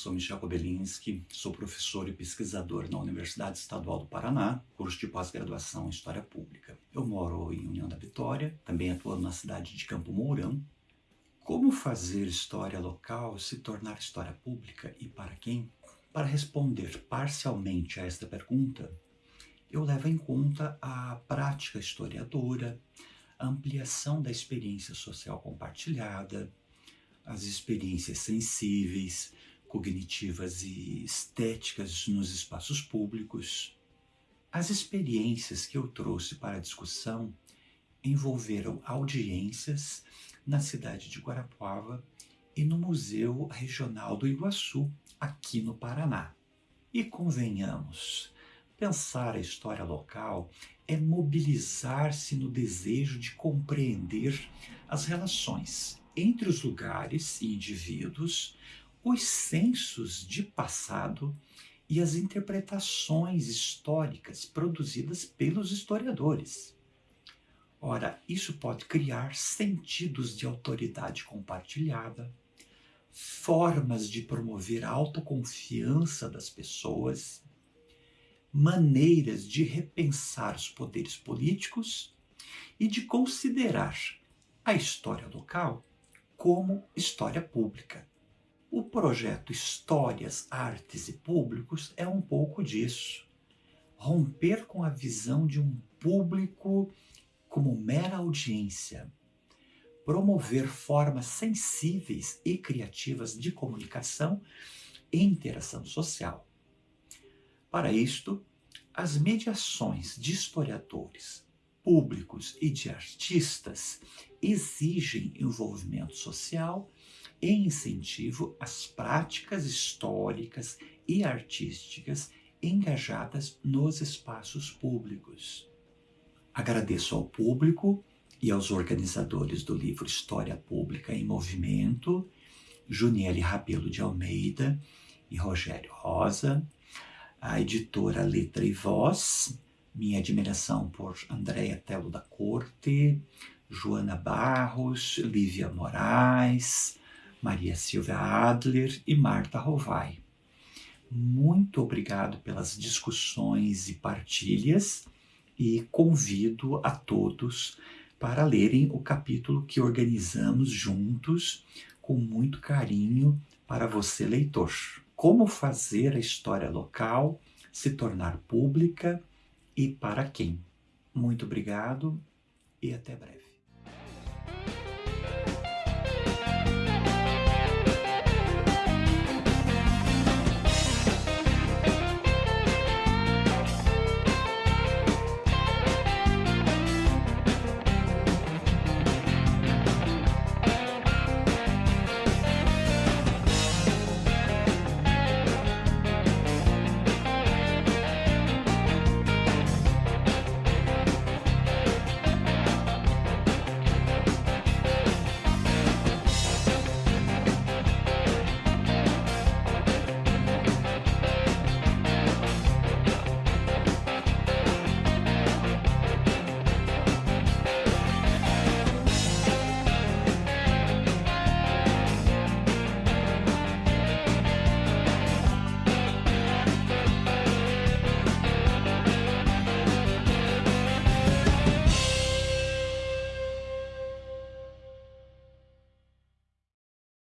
sou Michel Kobelinski, sou professor e pesquisador na Universidade Estadual do Paraná, curso de pós-graduação em História Pública. Eu moro em União da Vitória, também atuo na cidade de Campo Mourão. Como fazer história local se tornar história pública e para quem? Para responder parcialmente a esta pergunta, eu levo em conta a prática historiadora, a ampliação da experiência social compartilhada, as experiências sensíveis, cognitivas e estéticas nos espaços públicos. As experiências que eu trouxe para a discussão envolveram audiências na cidade de Guarapuava e no Museu Regional do Iguaçu, aqui no Paraná. E convenhamos, pensar a história local é mobilizar-se no desejo de compreender as relações entre os lugares e indivíduos, os sensos de passado e as interpretações históricas produzidas pelos historiadores. Ora, isso pode criar sentidos de autoridade compartilhada, formas de promover a autoconfiança das pessoas, maneiras de repensar os poderes políticos e de considerar a história local como história pública. O projeto Histórias, Artes e Públicos é um pouco disso. Romper com a visão de um público como mera audiência. Promover formas sensíveis e criativas de comunicação e interação social. Para isto, as mediações de historiadores, públicos e de artistas exigem envolvimento social e incentivo às práticas históricas e artísticas engajadas nos espaços públicos. Agradeço ao público e aos organizadores do livro História Pública em Movimento, Juniele Rabelo de Almeida e Rogério Rosa, a editora Letra e Voz, minha admiração por Andréa Telo da Corte, Joana Barros, Lívia Moraes, Maria Silvia Adler e Marta Rovai. Muito obrigado pelas discussões e partilhas e convido a todos para lerem o capítulo que organizamos juntos com muito carinho para você, leitor. Como fazer a história local se tornar pública e para quem. Muito obrigado e até breve.